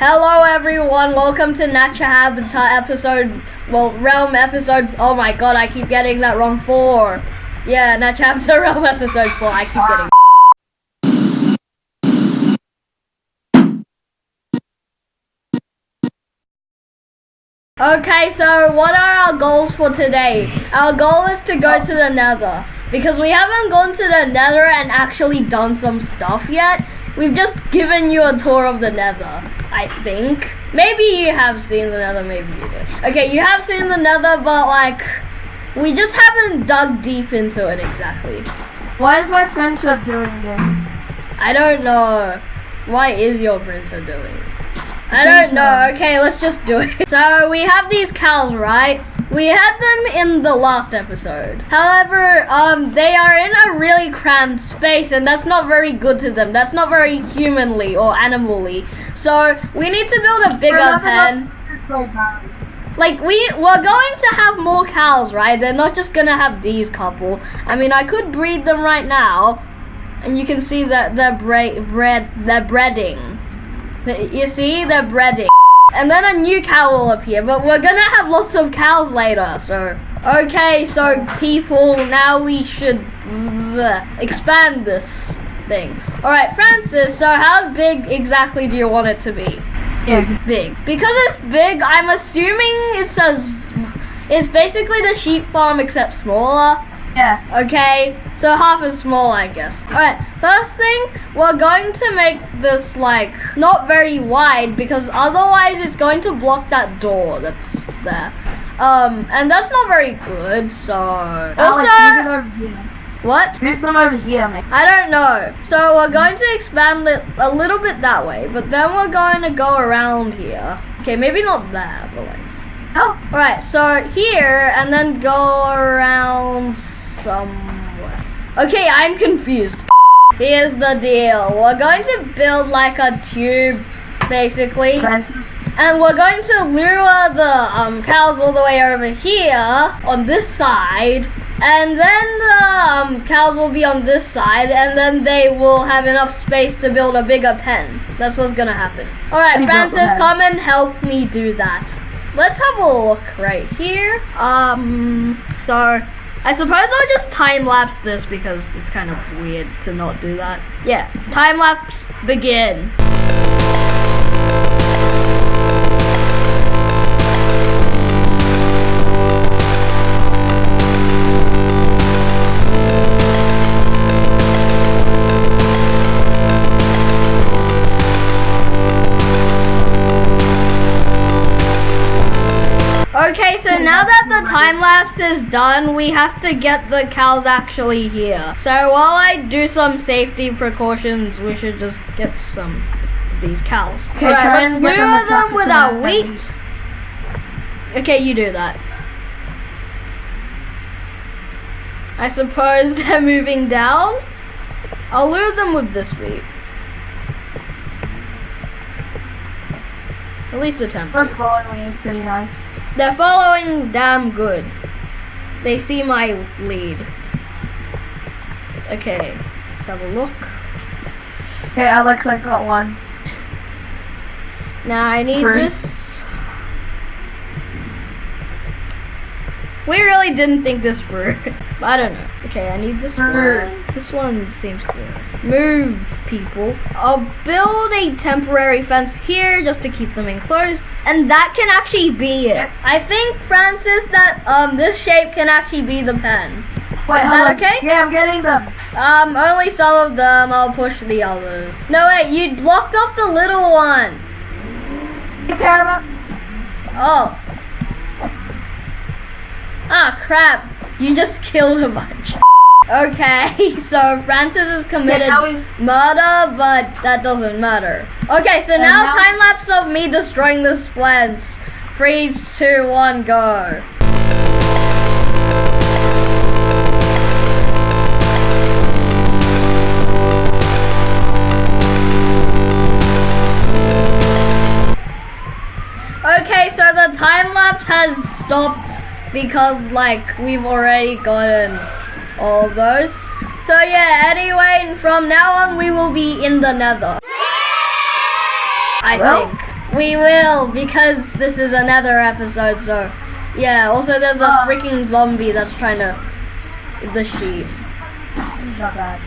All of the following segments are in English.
Hello everyone, welcome to Nature Habitat episode, well, Realm episode, oh my god, I keep getting that wrong, 4. Yeah, Nature Habitat Realm episode 4, I keep getting Okay, so what are our goals for today? Our goal is to go to the nether. Because we haven't gone to the nether and actually done some stuff yet. We've just given you a tour of the nether, I think. Maybe you have seen the nether, maybe you did. Okay, you have seen the nether, but like, we just haven't dug deep into it exactly. Why is my printer doing this? I don't know. Why is your printer doing I don't know. Okay, let's just do it. So we have these cows, right? We had them in the last episode. However, um, they are in a really cramped space and that's not very good to them. That's not very humanly or animally. So we need to build a bigger pen. Like we we're going to have more cows, right? They're not just gonna have these couple. I mean, I could breed them right now, and you can see that they're bre bread they're breeding. You see, they're breeding. And then a new cow will appear, but we're gonna have lots of cows later, so. Okay, so people, now we should expand this thing. Alright, Francis, so how big exactly do you want it to be? Big. Oh, big. Because it's big, I'm assuming it says, it's basically the sheep farm except smaller. Yeah. Okay, so half as small, I guess. Alright, first thing, we're going to make this, like, not very wide because otherwise it's going to block that door that's there. Um, and that's not very good, so... Also, what? Move them over here, mate. I don't know. So we're going to expand it a little bit that way, but then we're going to go around here. Okay, maybe not there, but like... Oh. Alright, so here, and then go around somewhere. Okay, I'm confused. Here's the deal. We're going to build like a tube, basically. And we're going to lure the um, cows all the way over here on this side. And then the um, cows will be on this side, and then they will have enough space to build a bigger pen. That's what's gonna happen. All right, Francis, come and help me do that. Let's have a look right here. Um, so I suppose I'll just time lapse this because it's kind of weird to not do that. Yeah, time lapse begin. Time lapse is done, we have to get the cows actually here. So while I do some safety precautions, we should just get some of these cows. Okay, Alright, let's lure them with our wheat. Okay, you do that. I suppose they're moving down. I'll lure them with this wheat. At least attempt. They're following pretty nice. They're following damn good. They see my lead. Okay, let's have a look. Okay, I got one. Now I need Three. this. We really didn't think this through. I don't know. Okay, I need this Sure. one. This one seems to move people. I'll build a temporary fence here just to keep them enclosed. And that can actually be it. I think, Francis, that um this shape can actually be the pen. Wait, Is that on. okay? Yeah, I'm getting them. Um, only some of them. I'll push the others. No, wait, you blocked off the little one. You care about? Oh. Ah, crap. You just killed a bunch. Okay, so Francis has committed we- murder, but that doesn't matter. Okay, so now, now- time lapse of me destroying this fence. Three, two, one, go. Okay, so the time lapse has stopped because like we've already gotten all those. So yeah, anyway, from now on we will be in the nether. I Well- think. We will because this is another episode. So yeah. Also, there's a Ah. freaking zombie that's trying to the sheep. Not bad.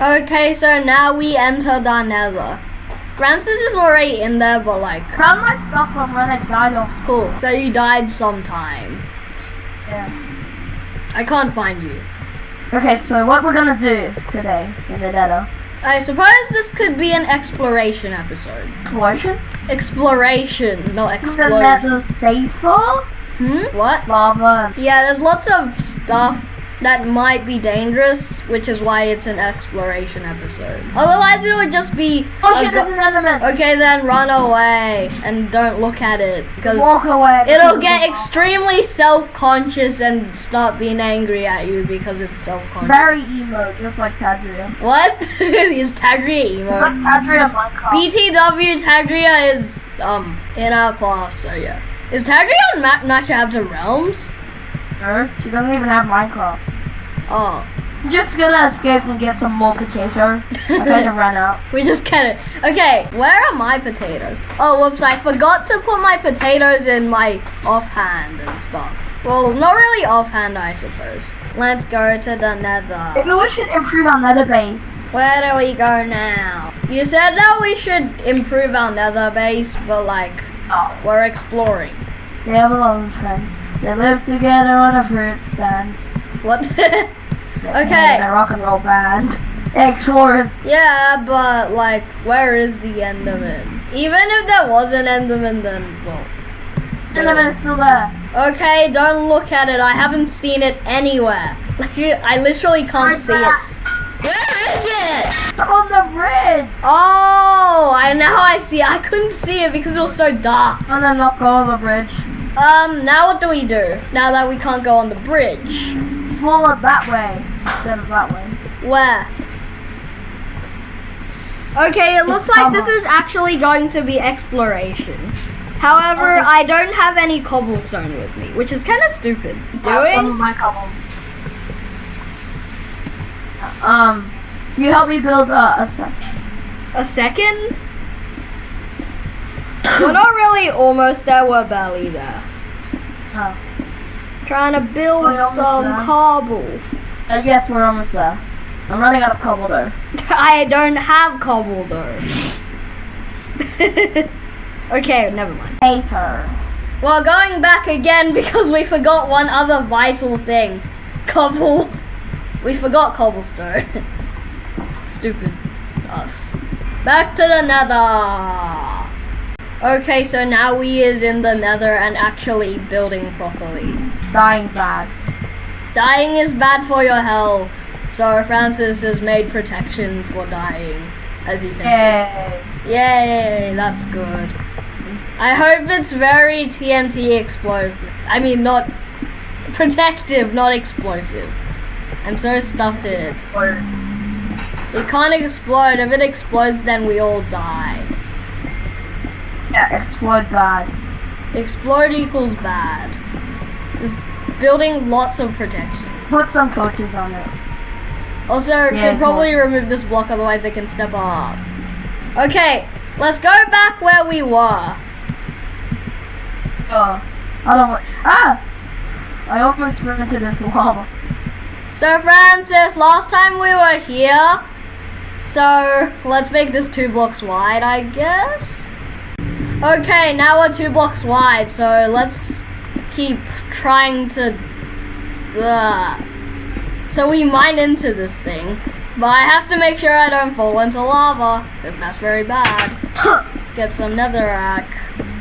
Okay, so now we enter the nether. Francis is already in there, but like, Found my stuff from when I died off cool. So you died sometime. Yeah. I can't find you. Okay, so what we're gonna do today in the nether? I suppose this could be an exploration episode. Exploration? Exploration, not exploration. Is the safer? Hmm? What? Lava. Yeah, there's lots of stuff that might be dangerous, which is why it's an exploration episode. Otherwise, it would just be. Oh shit, there's an enderman. okay, then run away and don't look at it because Walk away. it'll get extremely self-conscious and start being angry at you because it's self-conscious. Very emo, just like Tadria. What is Tagria emo? Like Tadria Minecraft. BTW Tagria is um in our class, so yeah. Is Tagria on Ma- Matcha After Realms? Her? She doesn't even have Minecraft. Oh, Just gonna escape and get some more potato. I had to run out. we just get it. Okay, where are my potatoes? Oh, whoops! I forgot to put my potatoes in my offhand and stuff. Well, not really offhand, I suppose. Let's go to the Nether. Maybe we should improve our nether base. Where do we go now? You said that we should improve our Nether base, but like Oh. we're exploring. They have a lot of friends. They live together on a fruit stand. What? Okay. A rock and roll band. Explorers. Yeah, but like, where is the Enderman? Even if there was an Enderman, then well. Enderman is still there. Okay, don't look at it. I haven't seen it anywhere. Like, I literally can't Where's see it. Where is it? It's on the bridge. Oh, I now I see. I couldn't see it because it was so dark. And then not go on the bridge. Um, now what do we do? Now that we can't go on the bridge, Follow it that way instead of that way. where? Okay, it looks like this is actually going to be exploration. However, Okay. I don't have any cobblestone with me, which is kind of stupid. That's one of Doing? my cobble. Um, you help me build uh, a set. A second? we're not really almost there, we're barely there. Oh. Trying to build some cobble. Uh, yes, we're almost there. I'm running out of cobble though. I don't have cobble though. okay, never mind. Hater. Well, going back again because we forgot one other vital thing. Cobble. We forgot cobblestone. Stupid us. Back to the nether. Okay, so now we is in the nether and actually building properly. Dying bad. Dying is bad for your health. So Francis has made protection for dying, as you can see. Yay. Yay, that's good. I hope it's very TNT explosive. I mean, not protective, not explosive. I'm so stuffed. It can't explode. If it explodes, then we all die. Yeah, explode bad. Explode equals bad. Just building lots of protection. Put some coaches on it. Also, Yeah, can probably remove this block, otherwise they can step up. Okay, let's go back where we were. Oh, I don't want. Ah! I almost sprinted into lava. So Francis, last time we were here, so let's make this two blocks wide, I guess. Okay, now we're two blocks wide, so let's keep trying to. Uh, so we mine into this thing, but I have to make sure I don't fall into lava, because that's very bad. Get some netherrack.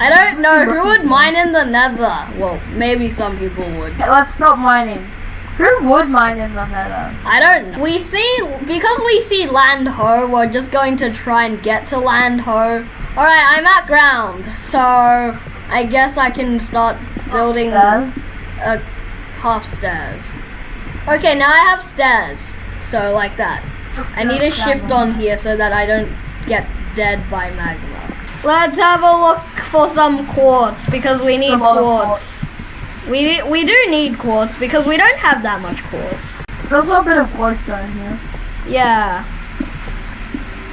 I don't know who would mine in the nether. Well, maybe some people would. Let's stop mining. Who would mine in the nether? I don't know. We see, because we see land ho, we're just going to try and get to land ho. Alright, I'm at ground, so I guess I can start building Stairs? a half stairs. Okay, now I have stairs, so like that. I need a shift on here so that I don't get dead by magma. Let's have a look for some quartz because we need of quartz. We we do need quartz because we don't have that much quartz. There's a bit of quartz down here. Yeah.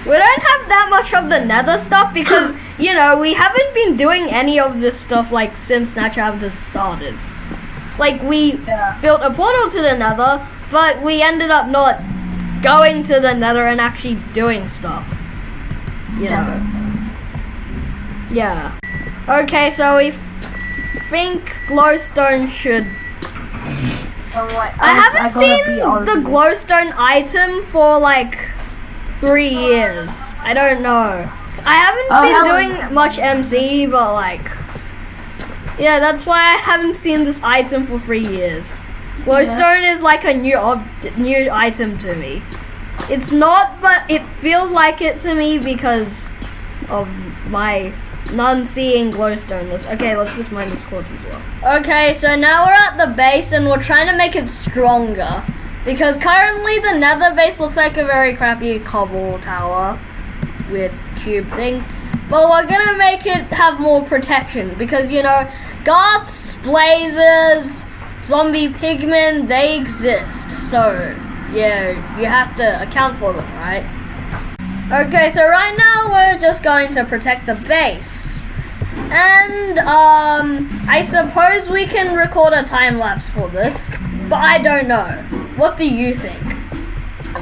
We don't have that much of the nether stuff because, you know, we haven't been doing any of this stuff like since Natural just started. Like, we Yeah. built a portal to the nether, but we ended up not going to the nether and actually doing stuff. You know. Yeah. Okay, so we f- think glowstone should. Oh, wait, I haven't gotta seen the glowstone item for like three years. I don't know. I haven't Oh, been doing much MC, but like. Yeah, that's why I haven't seen this item for three years. Glowstone is like a new ob- new item to me. It's not, but it feels like it to me because of my non-seeing glowstoneness. Okay, let's just mine this quartz as well. Okay, so now we're at the base and we're trying to make it stronger. Because currently the nether base looks like a very crappy cobble tower with cube thing. But we're gonna make it have more protection because you know, ghasts, blazers, zombie pigmen, they exist. So yeah, you have to account for them, right? Okay, so right now we're just going to protect the base. And um I suppose we can record a time lapse for this, but I don't know. What do you think?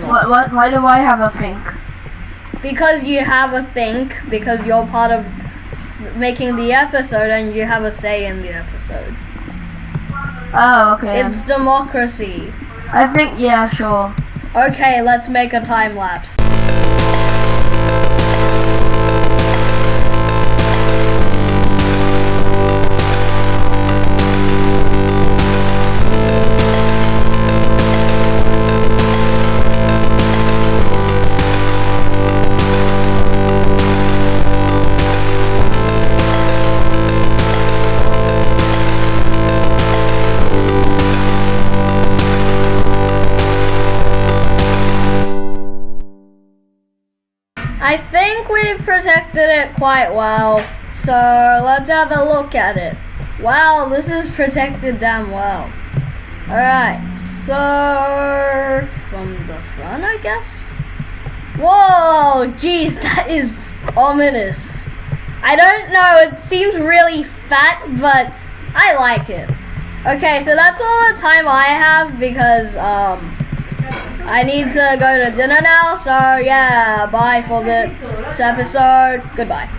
What, what, why do I have a think? Because you have a think, because you're part of making the episode and you have a say in the episode. Oh, okay. It's democracy. I think, yeah, sure. Okay, let's make a time lapse. We've protected it quite well. So let's have a look at it. Wow, this is protected damn well. Alright, so from the front, I guess? Whoa, jeez, that is ominous. I don't know, it seems really fat, but I like it. Okay, so that's all the time I have because, um, I need to go to dinner now, so yeah, bye for this episode. Goodbye.